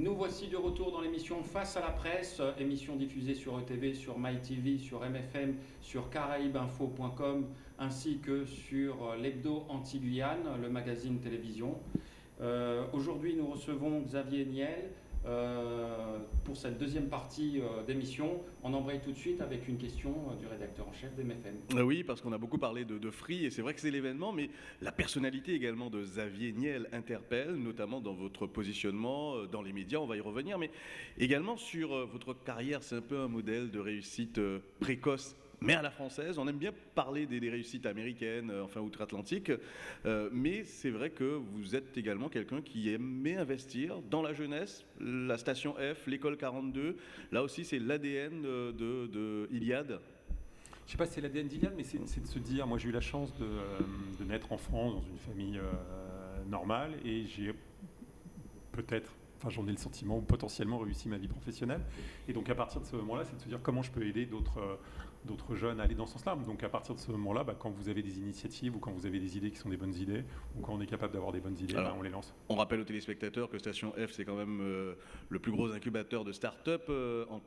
Nous voici de retour dans l'émission Face à la presse, émission diffusée sur ETV, sur MyTV, sur MFM, sur caraïbeinfo.com ainsi que sur l'hebdo anti-Guyane, le magazine télévision. Euh, aujourd'hui, nous recevons Xavier Niel, euh, pour cette deuxième partie euh, d'émission, on embraye tout de suite avec une question euh, du rédacteur en chef d'MFM. Oui, parce qu'on a beaucoup parlé de, Free, et c'est vrai que c'est l'événement, mais la personnalité également de Xavier Niel interpelle, notamment dans votre positionnement dans les médias, on va y revenir, mais également sur votre carrière, c'est un peu un modèle de réussite précoce mais à la française. On aime bien parler des, réussites américaines, euh, enfin outre-Atlantique, euh, mais c'est vrai que vous êtes également quelqu'un qui aimait investir dans la jeunesse, la station F, l'école 42. Là aussi, c'est l'ADN de, de, Iliade. Je ne sais pas si c'est l'ADN d'Iliade, mais c'est de se dire, moi j'ai eu la chance de, euh, naître en France dans une famille normale et j'ai peut-être enfin j'en ai le sentiment, ou potentiellement réussi ma vie professionnelle. Et donc à partir de ce moment-là, c'est de se dire comment je peux aider d'autres euh, jeunes à aller dans ce sens-là. Donc à partir de ce moment-là, bah, quand vous avez des initiatives ou quand vous avez des idées qui sont des bonnes idées, ou quand on est capable d'avoir des bonnes idées, bah, on les lance. On rappelle aux téléspectateurs que Station F, c'est quand même euh, le plus gros incubateur de start-up euh, en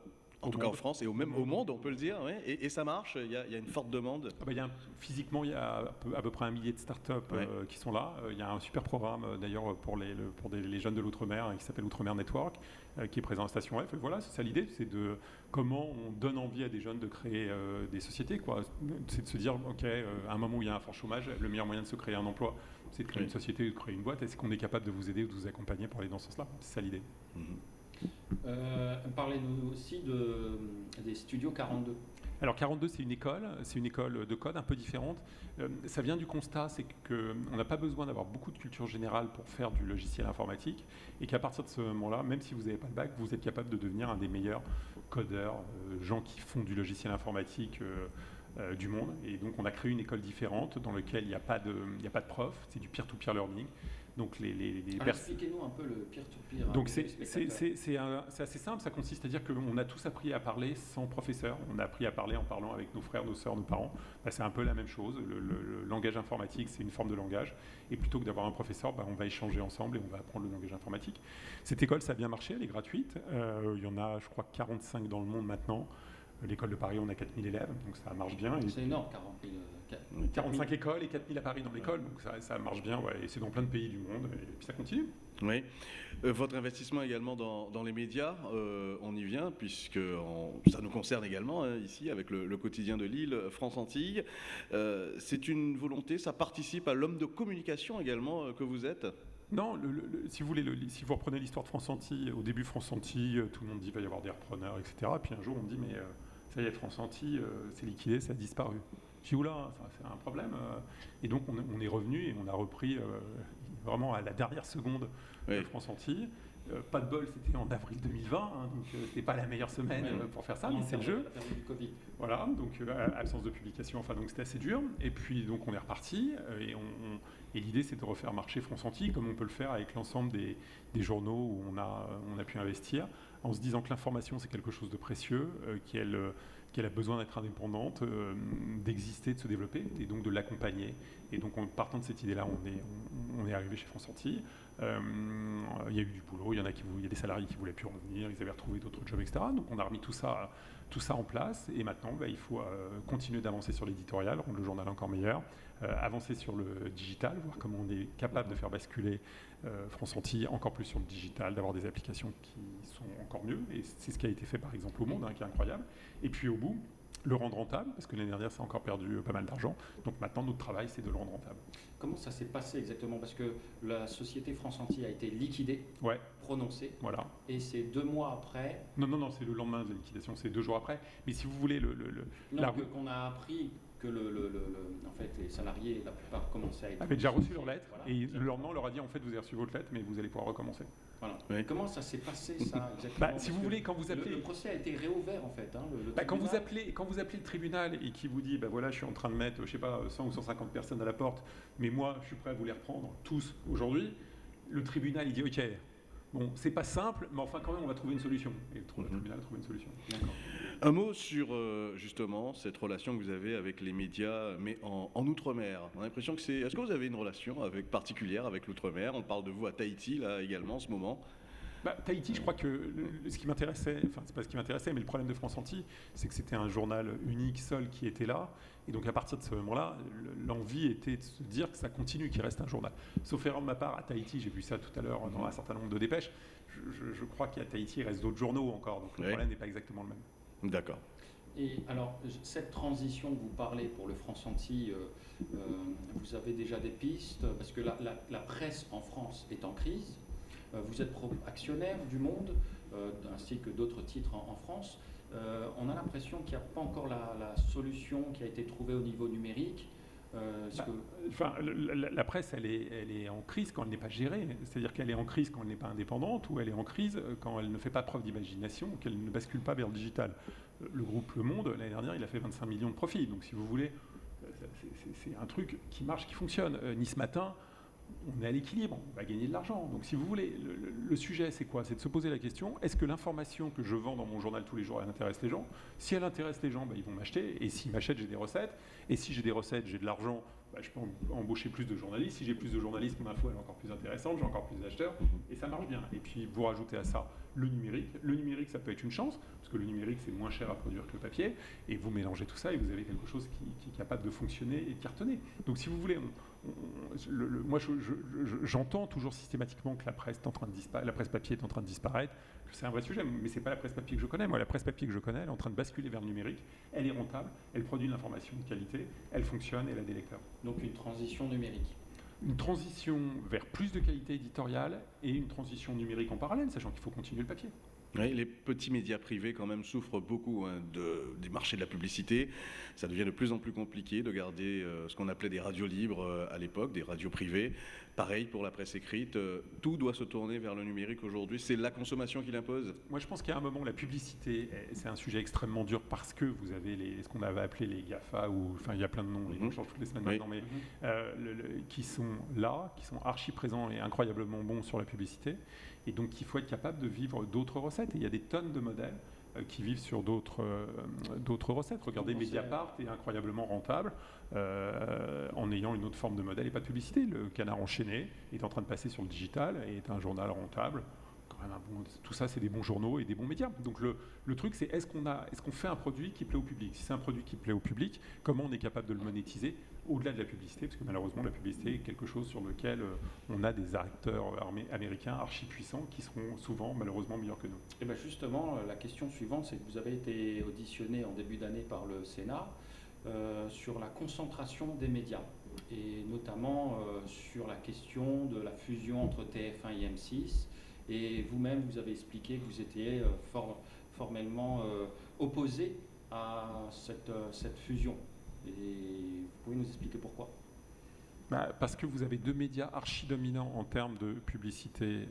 en tout cas en France et au même au monde, on peut le dire. Et, ça marche, il y, a, une forte demande. Ah bah, y a physiquement, il y a à peu, près un millier de startups euh, qui sont là. Euh, il y a un super programme euh, d'ailleurs pour, les, pour les jeunes de l'Outre-mer hein, qui s'appelle Outre-mer Network, qui est présent à Station F. Et voilà, c'est ça l'idée, c'est de comment on donne envie à des jeunes de créer des sociétés. C'est de se dire, OK, à un moment où il y a un fort chômage, le meilleur moyen de se créer un emploi, c'est de créer une société, de créer une boîte. Est-ce qu'on est capable de vous aider ou de vous accompagner pour aller dans ce sens-là? C'est ça l'idée. Mhm. Euh, Parlez-nous aussi de, des studios 42. Alors 42, c'est une école, c'est une école de code un peu différente. Euh, ça vient du constat, c'est qu'on n'a pas besoin d'avoir beaucoup de culture générale pour faire du logiciel informatique, et qu'à partir de ce moment-là, même si vous n'avez pas le bac, vous êtes capable de devenir un des meilleurs codeurs, euh, gens qui font du logiciel informatique. Euh, euh, du monde. Et donc on a créé une école différente dans laquelle il n'y a, pas de, a pas de prof, c'est du peer-to-peer learning. Donc les, les, Expliquez-nous un peu le peer-to-peer. donc c'est assez simple, ça consiste à dire qu'on a tous appris à parler sans professeur, on a appris à parler en parlant avec nos frères, nos sœurs, nos parents. Bah, c'est un peu la même chose, le, langage informatique c'est une forme de langage, et plutôt que d'avoir un professeur, bah, on va échanger ensemble et on va apprendre le langage informatique. Cette école ça a bien marché, elle est gratuite, euh, il y en a je crois 45 dans le monde maintenant. L'école de Paris, on a 4000 élèves, donc ça marche bien. C'est énorme, 40 000, 45 écoles et 4000 à Paris dans l'école, donc ça, marche bien, ouais, et c'est dans plein de pays du monde, et puis ça continue. Oui. Euh, votre investissement également dans, les médias, euh, on y vient, puisque ça nous concerne également hein, ici, avec le, quotidien de Lille, France Antilles. Euh, c'est une volonté, ça participe à l'homme de communication également que vous êtes? Non, si vous voulez, si vous reprenez l'histoire de France Antilles, au début France Antilles, tout le monde dit qu'il va y avoir des repreneurs, etc. Puis un jour on dit mais ça y est, France Antilles, euh, c'est liquidé, ça a disparu. Je dis, oula, c'est un problème. Euh. Et donc, on, est revenu et on a repris euh, vraiment à la dernière seconde de France Antilles. Pas de bol, c'était en avril 2020, hein, donc c'était pas la meilleure semaine pour faire ça, mais c'est le jeu. Voilà, donc absence de publication, enfin donc c'était assez dur. Et puis donc on est reparti et, et l'idée c'est de refaire marcher France Antilles comme on peut le faire avec l'ensemble des, des, journaux où on a, on a pu investir en se disant que l'information c'est quelque chose de précieux, euh, qu'elle qu'elle a besoin d'être indépendante, euh, d'exister, de se développer, et donc de l'accompagner. Et donc en partant de cette idée-là, on est, on, est arrivé chez France Antilles. Euh, il y a eu du boulot, il y en a qui, y a des salariés qui voulaient plus revenir, ils avaient retrouvé d'autres jobs, etc. Donc on a remis tout ça, tout ça en place, et maintenant bah, il faut continuer d'avancer sur l'éditorial, rendre le journal encore meilleur, avancer sur le digital, voir comment on est capable de faire basculer France Antilles encore plus sur le digital, d'avoir des applications qui sont encore mieux, et c'est ce qui a été fait par exemple au Monde, hein, qui est incroyable. Et puis au bout, le rendre rentable, parce que l'année dernière, ça a encore perdu pas mal d'argent. Donc maintenant, notre travail, c'est de le rendre rentable. Comment ça s'est passé exactement? Parce que la société France Antilles a été liquidée, ouais. prononcée. Voilà. Et c'est deux mois après. Non, non, non, c'est le lendemain de la liquidation, c'est deux jours après. Mais si vous voulez, le. le, le non, qu'on a appris que le, le, en fait, les salariés, la plupart, commençaient à être... avaient déjà reçu leur lettre, et le lendemain, on leur a dit, en fait, vous avez reçu votre lettre, mais vous allez pouvoir recommencer. Voilà. Comment ça s'est passé, ça, exactement? bah, Si vous voulez, quand vous appelez... Le, procès a été réouvert, en fait. Hein, bah, quand, vous appelez, quand vous appelez le tribunal et qui vous dit, bah voilà, je suis en train de mettre, je sais pas, 100 ou 150 personnes à la porte, mais moi, je suis prêt à vous les reprendre, tous, aujourd'hui, le tribunal, il dit, OK, Bon, c'est pas simple, mais enfin, quand même, on va trouver une solution. Et le mhm. tribunal a trouvé une solution. Un mot sur, euh, justement, cette relation que vous avez avec les médias, mais en, Outre-mer. On a l'impression que c'est... Est-ce que vous avez une relation avec, particulière avec l'Outre-mer? On parle de vous à Tahiti, là, également, en ce moment bah, Tahiti, je crois que ce qui m'intéressait, enfin c'est pas ce qui m'intéressait, mais le problème de France Antilles, c'est que c'était un journal unique, seul, qui était là. Et donc à partir de ce moment-là, l'envie était de se dire que ça continue, qu'il reste un journal. Sauf erreur de ma part, à Tahiti, j'ai vu ça tout à l'heure dans un certain nombre de dépêches, je, crois qu'à Tahiti, il reste d'autres journaux encore, donc le problème n'est pas exactement le même. D'accord. Et alors, cette transition que vous parlez pour le France Antilles, euh, euh, vous avez déjà des pistes? Parce que la, presse en France est en crise. Euh, vous êtes actionnaire du Monde, ainsi que d'autres titres en, France. on a l'impression qu'il n'y a pas encore la, solution qui a été trouvée au niveau numérique. Bah, enfin, la, presse, elle est, elle est en crise quand elle n'est pas gérée. C'est-à-dire qu'elle est en crise quand elle n'est pas indépendante ou elle est en crise quand elle ne fait pas preuve d'imagination, qu'elle ne bascule pas vers le digital le groupe Le Monde, l'année dernière, il a fait 25 millions de profits. Donc, si vous voulez, c'est un truc qui marche, qui fonctionne. Euh, nice Matin, on est à l'équilibre, on va gagner de l'argent. Donc, si vous voulez, le, sujet, c'est quoi? C'est de se poser la question est-ce que l'information que je vends dans mon journal tous les jours, elle intéresse les gens? Si elle intéresse les gens, bah, ils vont m'acheter. Et s'ils m'achètent, j'ai des recettes. Et si j'ai des recettes, j'ai de l'argent, bah, je peux embaucher plus de journalistes. Si j'ai plus de journalistes, mon info est encore plus intéressante, j'ai encore plus d'acheteurs. Et ça marche bien. Et puis, vous rajoutez à ça le numérique. Le numérique, ça peut être une chance, parce que le numérique, c'est moins cher à produire que le papier. Et vous mélangez tout ça et vous avez quelque chose qui, est capable de fonctionner et de cartonner. Donc, si vous voulez, moi, j'entends toujours systématiquement que la presse, est en train de la presse papier est en train de disparaître, que c'est un vrai sujet, mais ce n'est pas la presse papier que je connais. Moi, la presse papier que je connais, elle est en train de basculer vers le numérique. Elle est rentable, elle produit de l'information de qualité, elle fonctionne, elle a des lecteurs. Donc, une transition numérique une transition vers plus de qualité éditoriale et une transition numérique en parallèle, sachant qu'il faut continuer le papier. Oui, les petits médias privés quand même souffrent beaucoup hein, de, des marchés de la publicité. Ça devient de plus en plus compliqué de garder euh, ce qu'on appelait des radios libres euh, à l'époque, des radios privées. Pareil pour la presse écrite, euh, tout doit se tourner vers le numérique aujourd'hui. C'est la consommation qui l'impose? Moi je pense qu'il y a un moment où la publicité, c'est un sujet extrêmement dur parce que vous avez les, ce qu'on avait appelé les GAFA, ou enfin il y a plein de noms, les noms mhm. changent toutes les semaines maintenant, mais qui sont là, qui sont archi présents et incroyablement bons sur la publicité. Et donc, il faut être capable de vivre d'autres recettes. Et il y a des tonnes de modèles euh, qui vivent sur d'autres euh, recettes. Regardez, Mediapart est incroyablement rentable euh, en ayant une autre forme de modèle et pas de publicité. Le canard enchaîné est en train de passer sur le digital et est un journal rentable tout ça, c'est des bons journaux et des bons médias. Donc le, truc, c'est est-ce qu'on est qu'on fait un produit qui plaît au public? Si c'est un produit qui plaît au public, comment on est capable de le monétiser? Au-delà de la publicité Parce que malheureusement, la publicité est quelque chose sur lequel euh, on a des acteurs armés américains archi puissants qui seront souvent malheureusement meilleurs que nous. Et eh bien justement, euh, la question suivante, c'est que vous avez été auditionné en début d'année par le Sénat euh, sur la concentration des médias et notamment sur la question de la fusion entre TF1 et M6 et vous-même, vous avez expliqué que vous étiez formellement opposé à cette, fusion. Et vous pouvez nous expliquer pourquoi? Bah, parce que vous avez deux médias archi dominants en termes de publicité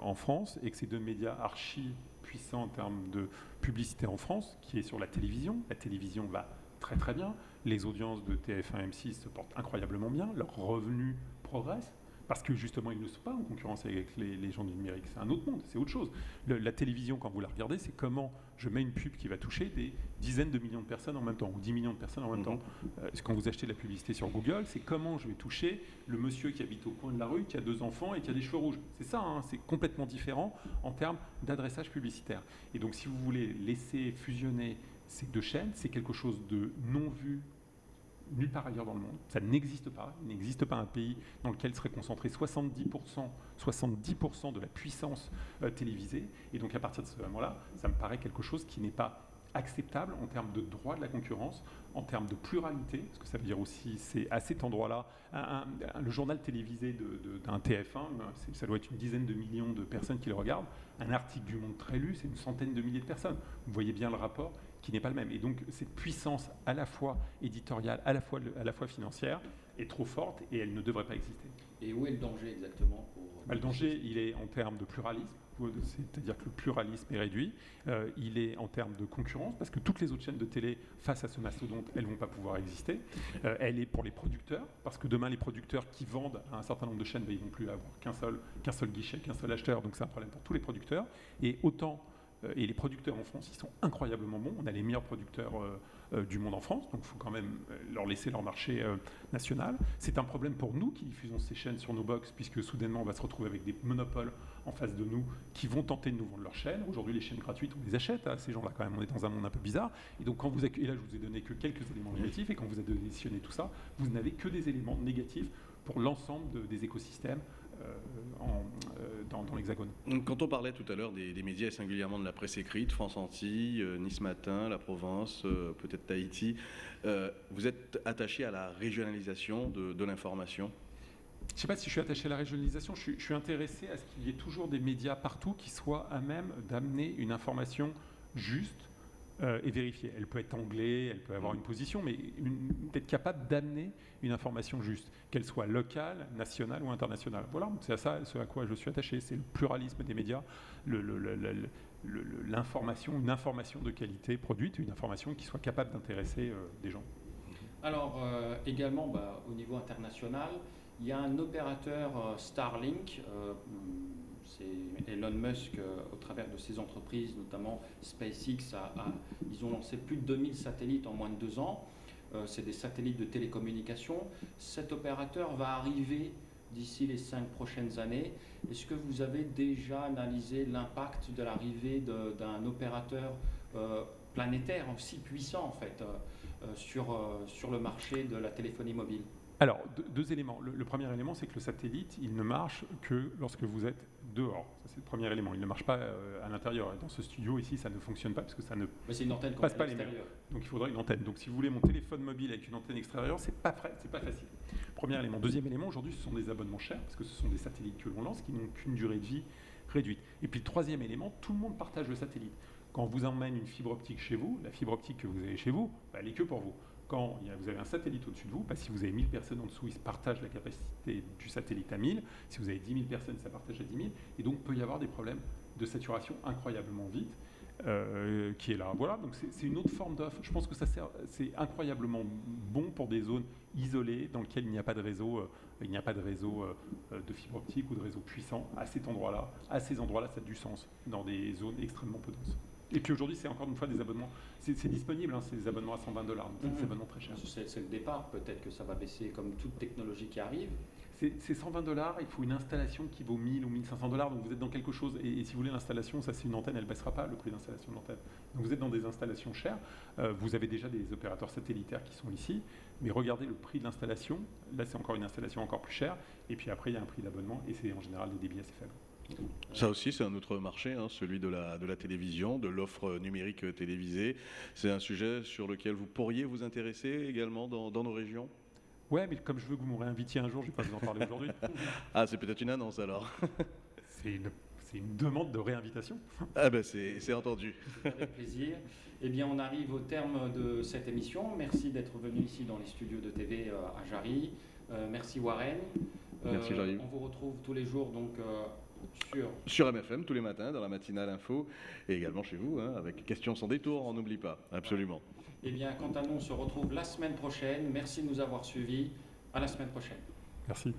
en France et que ces deux médias archi puissants en termes de publicité en France, qui est sur la télévision. La télévision va très très bien. Les audiences de TF1 M6 se portent incroyablement bien. Leurs revenus progressent parce que justement, ils ne sont pas en concurrence avec les, gens du numérique. C'est un autre monde, c'est autre chose. la télévision, quand vous la regardez, c'est comment je mets une pub qui va toucher des dizaines de millions de personnes en même temps, ou 10 millions de personnes en même temps. Mhm. Euh, quand vous achetez de la publicité sur Google, c'est comment je vais toucher le monsieur qui habite au coin de la rue, qui a deux enfants et qui a des cheveux rouges. C'est ça, hein, c'est complètement différent en termes d'adressage publicitaire. Et donc, si vous voulez laisser fusionner ces deux chaînes, c'est quelque chose de non vu nulle part ailleurs dans le monde. Ça n'existe pas. Il n'existe pas un pays dans lequel serait concentré 70%, 70 de la puissance euh, télévisée. Et donc à partir de ce moment-là, ça me paraît quelque chose qui n'est pas acceptable en termes de droit de la concurrence, en termes de pluralité, parce que ça veut dire aussi, c'est à cet endroit-là, le journal télévisé d'un TF1, ça doit être une dizaine de millions de personnes qui le regardent, un article du Monde très lu, c'est une centaine de milliers de personnes. Vous voyez bien le rapport, qui n'est pas le même. Et donc cette puissance à la fois éditoriale, à la fois, à la fois financière, est trop forte et elle ne devrait pas exister. Et où est le danger exactement pour... Bah, le danger, il est en termes de pluralisme, c'est-à-dire que le pluralisme est réduit. Euh, il est en termes de concurrence, parce que toutes les autres chaînes de télé, face à ce mastodonte, elles ne vont pas pouvoir exister. Euh, elle est pour les producteurs, parce que demain, les producteurs qui vendent à un certain nombre de chaînes, bah, ils ne vont plus avoir qu'un seul, qu'un seul guichet, qu'un seul acheteur, donc c'est un problème pour tous les producteurs. Et autant et les producteurs en France, ils sont incroyablement bons. On a les meilleurs producteurs du monde en France, donc il faut quand même leur laisser leur marché national. C'est un problème pour nous qui diffusons ces chaînes sur nos box, puisque soudainement on va se retrouver avec des monopoles en face de nous qui vont tenter de nous vendre leurs chaînes. Aujourd'hui, les chaînes gratuites, on les achète à ces gens-là quand même. On est dans un monde un peu bizarre. Et donc, quand vous et là, je vous ai donné que quelques éléments négatifs, et quand vous additionné tout ça, vous n'avez que des éléments négatifs pour l'ensemble des écosystèmes euh, euh, dans, l'Hexagone. Quand on parlait tout à l'heure des, médias et singulièrement de la presse écrite, France Antilles, euh, Nice Matin, La Provence, peut-être Tahiti, vous êtes attaché à la régionalisation de, l'information? Je ne sais pas si je suis attaché à la régionalisation, je suis intéressé à ce qu'il y ait toujours des médias partout qui soient à même d'amener une information juste, euh, et vérifier. Elle peut être anglais, elle peut avoir une position, mais d'être capable d'amener une information juste, qu'elle soit locale, nationale ou internationale. Voilà, c'est à ça ce à quoi je suis attaché, c'est le pluralisme des médias, l'information, une information de qualité produite, une information qui soit capable d'intéresser euh, des gens. Alors euh, également, bah, au niveau international, il y a un opérateur Starlink c'est Elon Musk, euh, au travers de ses entreprises, notamment SpaceX, ils ont lancé plus de 2000 satellites en moins de deux ans. Euh, c'est des satellites de télécommunication. Cet opérateur va arriver d'ici les cinq prochaines années. Est-ce que vous avez déjà analysé l'impact de l'arrivée d'un opérateur euh, planétaire aussi puissant en fait sur, sur le marché de la téléphonie mobile? Alors, deux, éléments. Le, premier élément, c'est que le satellite, il ne marche que lorsque vous êtes dehors. Ça, c'est le premier élément. Il ne marche pas euh, à l'intérieur. Dans ce studio ici, ça ne fonctionne pas parce que ça ne une antenne passe pas les murs. Donc, il faudra une antenne. Donc, si vous voulez mon téléphone mobile avec une antenne extérieure, c'est pas c'est pas facile. Premier élément. Deuxième élément, aujourd'hui, ce sont des abonnements chers parce que ce sont des satellites que l'on lance qui n'ont qu'une durée de vie réduite. Et puis, le troisième élément, tout le monde partage le satellite. Quand on vous emmène une fibre optique chez vous, la fibre optique que vous avez chez vous, bah, elle est que pour vous quand vous avez un satellite au-dessus de vous, bah, si vous avez 1000 personnes en dessous, ils se partagent la capacité du satellite à 1000. Si vous avez 10 000 personnes, ça partage à 10 000. Et donc, peut y avoir des problèmes de saturation incroyablement vite. Euh, qui est là. Voilà, donc c'est une autre forme d'offre. Je pense que c'est incroyablement bon pour des zones isolées dans lesquelles il n'y a pas de réseau, euh, il a pas de réseau euh, de fibre optique ou de réseau puissant. À cet endroit-là, à ces endroits-là, ça a du sens dans des zones extrêmement peu denses. Et puis aujourd'hui, c'est encore une fois des abonnements. C'est disponible, hein, c'est des abonnements à 120 dollars, donc c'est des mhm. abonnements très chers. C'est le départ, peut-être que ça va baisser comme toute technologie qui arrive. C'est 120 dollars, il faut une installation qui vaut 1000 ou 1500 dollars, donc vous êtes dans quelque chose. Et, si vous voulez l'installation, ça c'est une antenne, elle ne baissera pas le prix d'installation de l'antenne. Donc vous êtes dans des installations chères. Euh, vous avez déjà des opérateurs satellitaires qui sont ici, mais regardez le prix de l'installation. Là, c'est encore une installation encore plus chère. Et puis après, il y a un prix d'abonnement et c'est en général des débits assez faibles. Ça aussi, c'est un autre marché, hein, celui de la, de la télévision, de l'offre numérique télévisée. C'est un sujet sur lequel vous pourriez vous intéresser également dans, nos régions? Ouais, mais comme je veux que vous me réinvitiez un jour, je ne vais pas vous en parler aujourd'hui. ah, c'est peut-être une annonce alors. c'est une, une, demande de réinvitation. ah ben c'est entendu. Avec plaisir. Eh bien, on arrive au terme de cette émission. Merci d'être venu ici dans les studios de TV euh, à Jarry. Euh, merci Warren. merci Jarry. On vous retrouve tous les jours donc sur... MFM tous les matins dans la matinale info et également chez vous hein, avec questions sans détour, on n'oublie pas, absolument. Eh bien, quant à nous, on se retrouve la semaine prochaine. Merci de nous avoir suivis. À la semaine prochaine. Merci.